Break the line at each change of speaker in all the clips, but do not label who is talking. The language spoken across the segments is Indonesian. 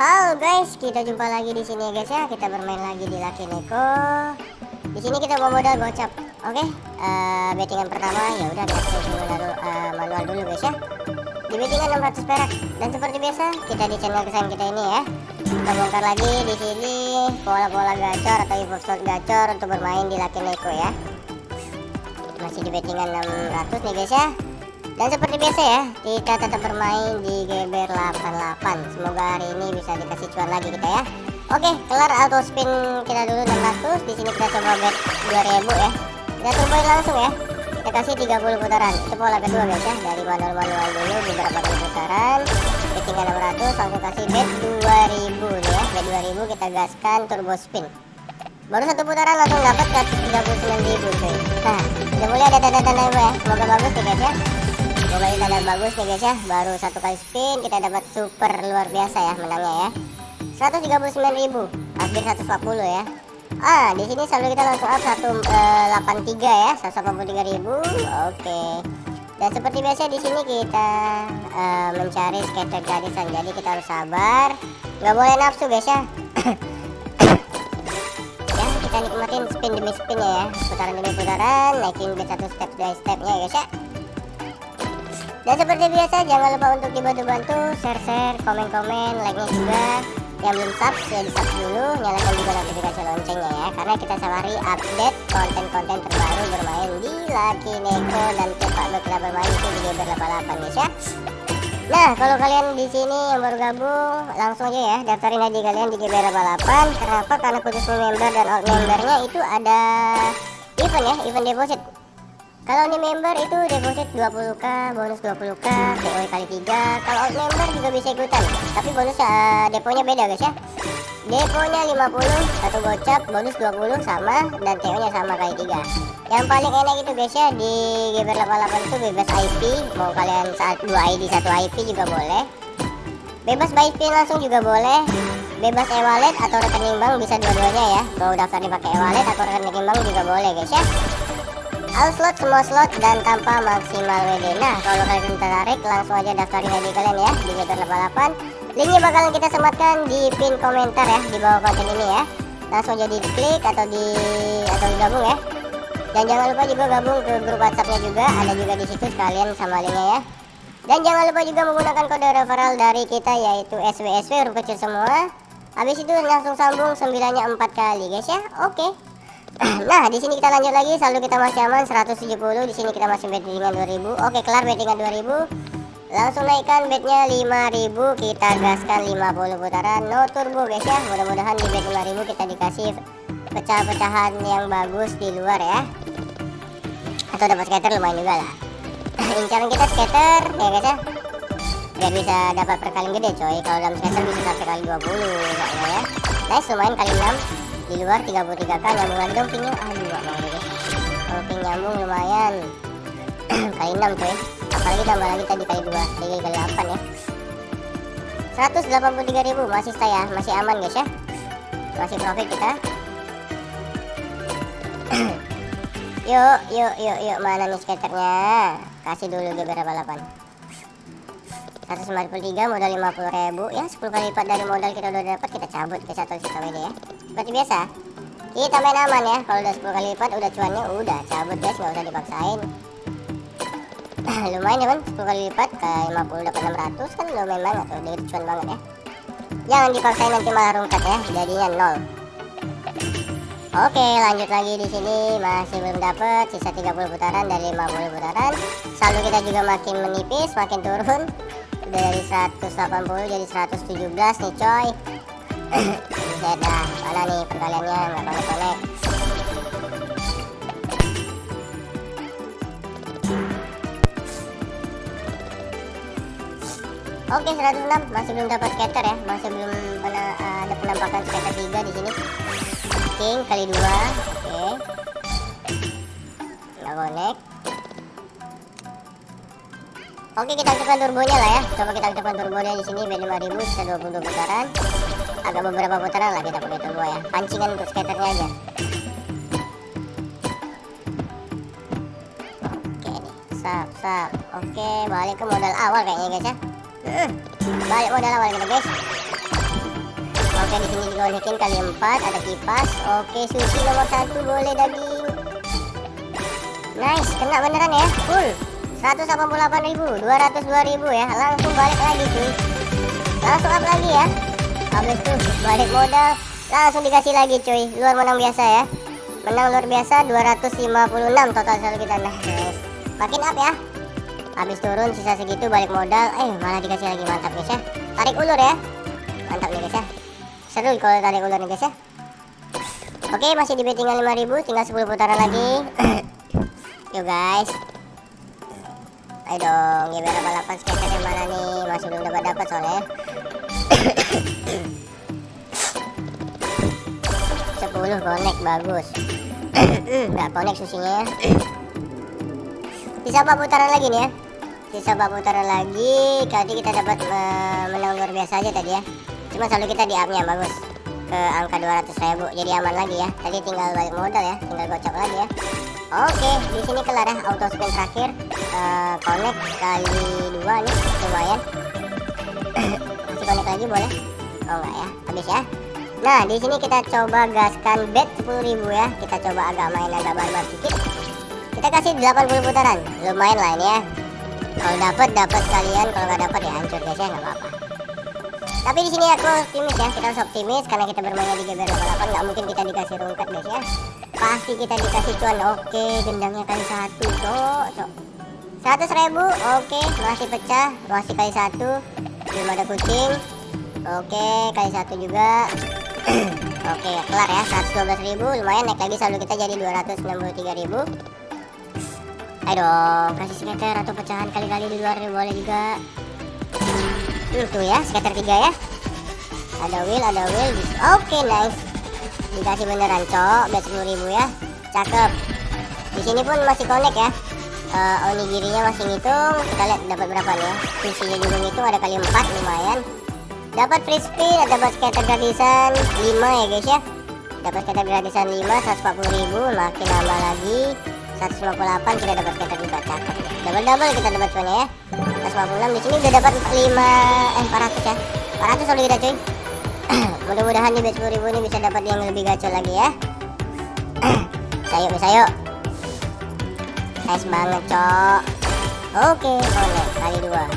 Halo guys, kita jumpa lagi di sini guys ya. Kita bermain lagi di Lucky Neko. Di sini kita mau modal gocap. Oke, okay? uh, eh, bettingan pertama ya udah kita manual, uh, manual dulu guys ya. Di bettingan 600 perak dan seperti biasa kita di channel kesayangan kita ini ya. Kita bongkar lagi di sini pola-pola gacor atau info slot gacor untuk bermain di Lucky Neko ya. Masih di bettingan 600 nih guys ya. Dan seperti biasa ya, kita tetap bermain di GBR 88. Semoga hari ini bisa dikasih cuan lagi kita ya. Oke, kelar auto spin kita dulu 600. Di sini kita coba bet 2000 ya. Kita turboin langsung ya. Kita kasih 30 putaran. Itu pola kedua guys ya. Dari manual-manual dulu beberapa kali putaran. Ketinggian 600 langsung kasih bet 2000 nih ya. Bet 2000 kita gaskan turbo spin. Baru satu putaran langsung dapat 139 ribu cuy. Nah, udah mulai ada tanda-tanda ya. Semoga bagus nih guys ya. Ini tanda bagus nih guys ya. Baru satu kali spin kita dapat super luar biasa ya menangnya ya. 139.000, hampir 140 ya. Ah, di sini saldo kita langsung up 183 eh, ya, 183.000. Oke. Dan seperti biasa di sini kita uh, mencari skater gratisan. Jadi kita harus sabar. Nggak boleh nafsu guys ya. ya, kita nikmatin spin demi spin ya. Putaran demi putaran, naikin bit satu step by stepnya ya guys ya. Dan seperti biasa jangan lupa untuk dibantu-bantu share-share, komen-komen, like-nya juga. Yang belum sub ya di sub dulu, nyalakan juga notifikasi loncengnya ya. Karena kita sehari update konten-konten terbaru bermain di Lucky Neko dan cepat kita bermain di Gamer 88 guys ya. Nah, kalau kalian di sini yang baru gabung, langsung aja ya daftarin aja kalian di GBR 88. Kenapa? Karena khusus member dan old membernya itu ada event ya, event deposit kalau ini member itu deposit 20k bonus 20k DOE kali 3 kalau out member juga bisa ikutan tapi bonus uh, deponya beda guys ya. Deponya 50 satu gocap bonus 20 sama dan TO nya sama kali 3 yang paling enak itu guys ya di GBR 88 itu bebas IP mau kalian saat 2 ID satu IP juga boleh. Bebas buy spin langsung juga boleh. Bebas e-wallet atau rekening bank bisa dua-duanya ya. Mau daftar dipakai e-wallet atau rekening bank juga boleh guys ya all slot semua slot dan tanpa maksimal WD nah kalau kalian tertarik langsung aja daftarin aja kalian ya di Gator 88 linknya bakalan kita sematkan di pin komentar ya di bawah konten ini ya. Langsung aja diklik atau di atau digabung ya. Dan jangan lupa juga gabung ke grup whatsappnya juga ada juga di situ sekalian sama linknya ya. Dan jangan lupa juga menggunakan kode referral dari kita yaitu SWSW huruf kecil semua. Habis itu langsung sambung sembilannya empat kali guys ya. Oke. okay. Nah di sini kita lanjut lagi. Saldo kita masih aman 170 di sini kita masih bet dengan 2000 oke kelar bettingan 2000 langsung naikkan betnya 5000 kita gaskan 50 putaran. No turbo guys ya. Mudah-mudahan di bet 5000 kita dikasih pecah-pecahan yang bagus di luar ya. Atau dapat skater lumayan juga lah. Incaran kita skater ya guys ya. Biar bisa dapat perkalian gede coy. Kalau dalam skater bisa sampai kali 20 ya nice lumayan kali 6 di luar 33k nyambung lagi dong pingnya aduh gak mau deh kalau ping nyambung lumayan. Kali 6 coy apalagi tambah lagi tadi kali 2 jadi kali 8 ya. 183.000 masih saya masih aman guys ya. Masih profit kita. Yuk yuk yuk yuk mana nih skaternya? Kasih dulu beberapa 8 193 modal 50 ribu. Ya 10 kali lipat dari modal kita udah dapat kita cabut ke satu sisa WD ya. Seperti biasa kita main aman ya. Kalau udah 10 kali lipat udah cuannya udah cabut guys. Nggak usah dipaksain. Lumayan ya kan? 10 kali lipat ke 50 dapat 600 kan lumayan banget dari cuan banget ya. Jangan dipaksain nanti malah rungkat ya. Jadinya nol. Oke lanjut lagi di sini. Masih belum dapat sisa 30 putaran dari 50 putaran. Saldo kita juga makin menipis makin turun. udah dari 180 jadi 117 nih coy. Bisa dah. Mana nih perkaliannya nggak connect Oke 106 masih belum dapat scatter ya. Masih belum pernah uh, ada penampakan scatter 3 di sini. King kali dua. Oke. Nggak connect Oke kita aktifkan turbonya lah ya. Coba kita aktifkan turbonya di sini B5000 bisa 22 putaran. Agak beberapa putaran lah kita pakai turbo ya. Pancingan untuk skaternya aja. Oke nih, sap sap. Oke balik ke modal awal kayaknya guys ya. Hmm, balik modal awal kita guys. Oke di sini dikonekin kali empat ada kipas. Oke sushi nomor satu boleh daging. Nice kena beneran ya full. 188.000 202.000 ya. Langsung balik lagi cuy. Langsung up lagi ya. Habis itu balik modal. Langsung dikasih lagi cuy. Luar menang biasa ya. Menang luar biasa 256 total saldo kita. Nah guys makin up ya. Habis turun sisa segitu balik modal. Eh malah dikasih lagi. Mantap guys ya. Tarik ulur ya. Mantap nih guys ya. Seru kalau tarik ulur nih guys ya. Oke masih di bettingan 5000 tinggal 10 putaran lagi. Yuk guys ayo dong biar balapan skater yang mana nih? Masih belum dapat dapat soalnya. Sepuluh connect bagus. Nggak connect susinya ya. Sisa 4 putaran lagi nih ya? Sisa 4 putaran lagi tadi kita dapat uh, menang luar biasa aja tadi ya. Cuma selalu kita di upnya bagus ke angka 200 ribu jadi aman lagi ya tadi tinggal balik modal ya tinggal gocok lagi ya Oke, di sini kelar ya auto spin terakhir uh, connect kali dua nih lumayan. Masih connect lagi boleh? Oh enggak ya, habis ya. Nah di sini kita coba gaskan bet 10.000 ya. Kita coba agak main agak barbar sedikit. Kita kasih 80 putaran, lumayan lah ini ya. Kalau dapat dapat kalian, kalau nggak dapat ya hancur guys ya nggak apa-apa. Tapi di sini aku optimis ya, kita harus optimis karena kita bermain di GBR 88 nggak mungkin kita dikasih rungkat guys ya. Pasti kita dikasih cuan. Oke gendangnya kali satu cok cok. Seratus ribu oke. Masih pecah masih kali satu. Belum ada kucing. Oke kali satu juga. Oke kelar ya 112 ribu. Lumayan naik lagi saldo kita jadi 263 ribu. Ayo dong kasih skater atau pecahan kali-kali di luar boleh juga hmm, tuh ya skater tiga ya. Ada wheel ada wheel. Oke nice. Dikasih beneran cok. Bet ribu ya. Cakep. Di sini pun masih connect ya. Uh, onigirinya masih ngitung. Kita lihat dapat berapa nih ya. Susinya juga ngitung. Ada kali 4 lumayan. Dapat free spin dapat skater gratisan 5 ya guys ya. Dapat skater gratisan 5 140 ribu. Makin lama lagi 158 kita dapat skater juga cakep double double kita dapat cuannya ya. 156 di sini udah dapat 5 eh 400 ya. 400 soalnya kita cuy. Mudah-mudahan di bet 10 ribu ini bisa dapat yang lebih gacor lagi ya. Sayo sayo. Nice banget cok. Oke boleh kali dua.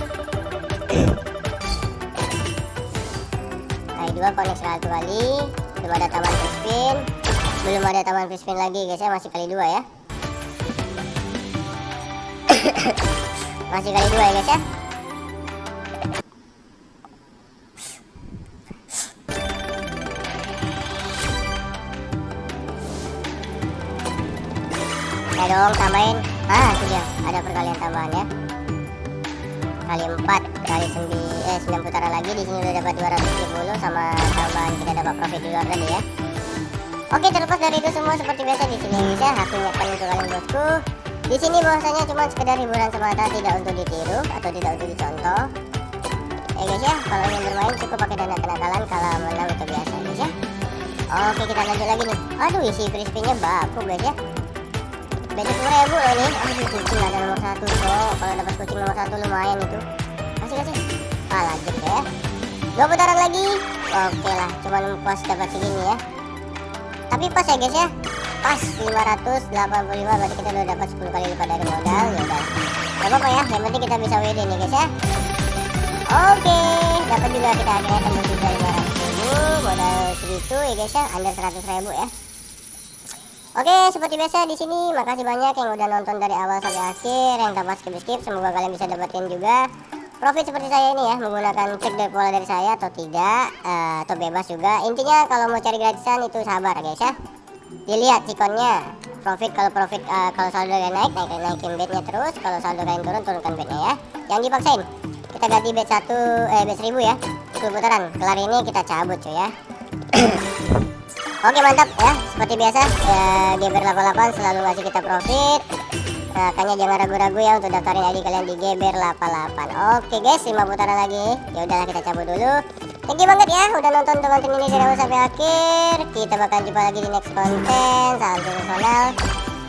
Kali dua connect satu kali. Belum ada taman free spin. Belum ada taman free spin lagi guys ya. Masih kali dua ya masih kali dua ya guys ya? Ya dong tambahin. Ah itu dia. Ada perkalian tambahan ya. Kali 4 kali 9 eh 9 putaran lagi. Di sini udah dapat 270 sama tambahan kita dapat profit luar tadi ya. Oke terlepas dari itu semua seperti biasa di sini bisa aku ingatkan untuk kalian bosku di sini bahwasanya cuma sekedar hiburan semata tidak untuk ditiru atau tidak untuk dicontoh. Ya guys ya kalau ingin bermain cukup pakai dana kenakalan kalau menang itu biasa guys ya. Oke kita lanjut lagi nih. Aduh isi free spinnya baku guys ya. Beda sepuluh ribu loh nih aduh kucing ada nomor satu kalau dapat kucing nomor satu lumayan itu. Kasih kasih. Ah lanjut ya. Dua putaran lagi. Oke lah cuma pas dapat segini ya. Tapi pas ya guys ya pas 585 berarti kita udah dapat 10 kali lipat dari modal ya udah gak apa-apa ya yang penting kita bisa WD nih guys ya oke dapat juga kita akhirnya tembus juga 500 ribu modal segitu ya guys ya under 100 ribu ya Oke, seperti biasa di sini makasih banyak yang udah nonton dari awal sampai akhir, yang tanpa skip skip. Semoga kalian bisa dapetin juga profit seperti saya ini ya, menggunakan cek dari pola dari saya atau tidak, uh, atau bebas juga. Intinya kalau mau cari gratisan itu sabar guys ya. Dilihat cikonnya, profit kalau profit uh, kalau saldo kalian naik, naik naikin bednya terus. Kalau saldo kalian turun, turunkan bednya ya. Jangan dipaksain. Kita ganti bed satu, eh bed seribu ya, 10 putaran. Kelar ini kita cabut cuy ya. Oke mantap ya seperti biasa ya Geber 88 selalu ngasih kita profit makanya jangan ragu-ragu ya untuk daftarin ID kalian di Geber 88 Oke guys 5 putaran lagi ya udahlah kita cabut dulu Thank you banget ya udah nonton teman-teman ini dari awal sampai akhir. Kita bakal jumpa lagi di next konten salam personal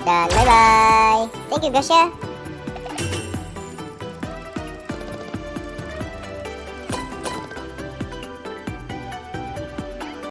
dan bye bye thank you guys ya